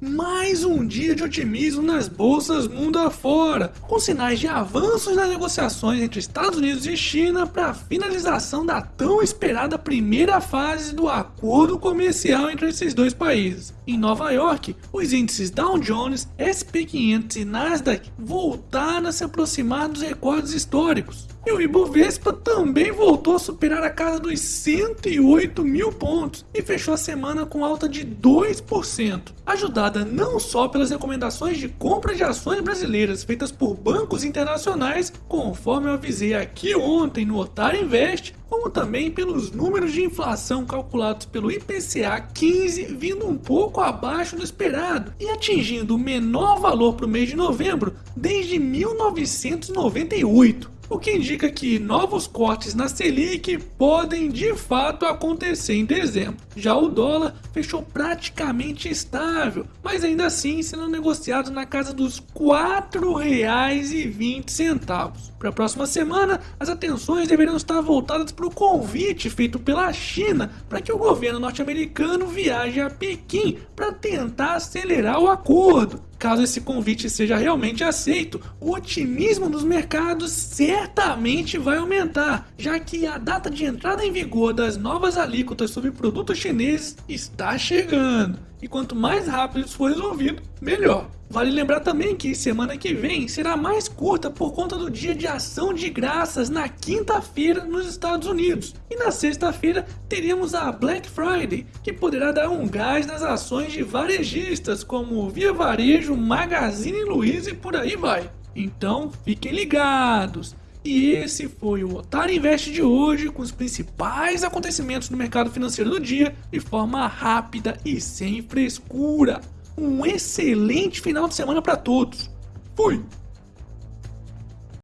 mais um dia de otimismo nas bolsas mundo afora, com sinais de avanços nas negociações entre Estados Unidos e China para a finalização da tão esperada primeira fase do acordo comercial entre esses dois países. Em Nova York, os índices Dow Jones, SP 500 e Nasdaq voltaram a se aproximar dos recordes históricos. E o Ibovespa também voltou a superar a casa dos 108 mil pontos e fechou a semana com alta de 2%, ajudada não só pelas recomendações de compra de ações brasileiras feitas por bancos internacionais, conforme eu avisei aqui ontem no Otário Invest, como também pelos números de inflação calculados pelo IPCA 15 vindo um pouco abaixo do esperado e atingindo o menor valor para o mês de novembro desde 1998 o que indica que novos cortes na Selic podem de fato acontecer em dezembro. Já o dólar fechou praticamente estável, mas ainda assim sendo negociado na casa dos R$ 4,20. Para a próxima semana, as atenções deveriam estar voltadas para o convite feito pela China para que o governo norte-americano viaje a Pequim para tentar acelerar o acordo. Caso esse convite seja realmente aceito, o otimismo dos mercados certamente vai aumentar, já que a data de entrada em vigor das novas alíquotas sobre produtos chineses está chegando. E quanto mais rápido isso for resolvido, melhor. Vale lembrar também que semana que vem será mais curta por conta do dia de ação de graças na quinta-feira nos Estados Unidos. E na sexta-feira teremos a Black Friday, que poderá dar um gás nas ações de varejistas como Via Varejo, Magazine Luiza e por aí vai. Então fiquem ligados! E esse foi o Otário Invest de hoje, com os principais acontecimentos do mercado financeiro do dia, de forma rápida e sem frescura um excelente final de semana para todos. Fui!